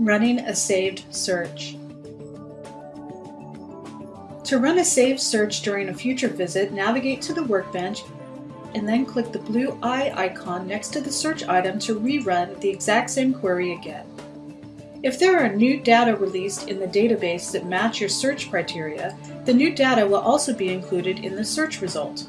Running a saved search. To run a saved search during a future visit, navigate to the workbench and then click the blue eye icon next to the search item to rerun the exact same query again. If there are new data released in the database that match your search criteria, the new data will also be included in the search result.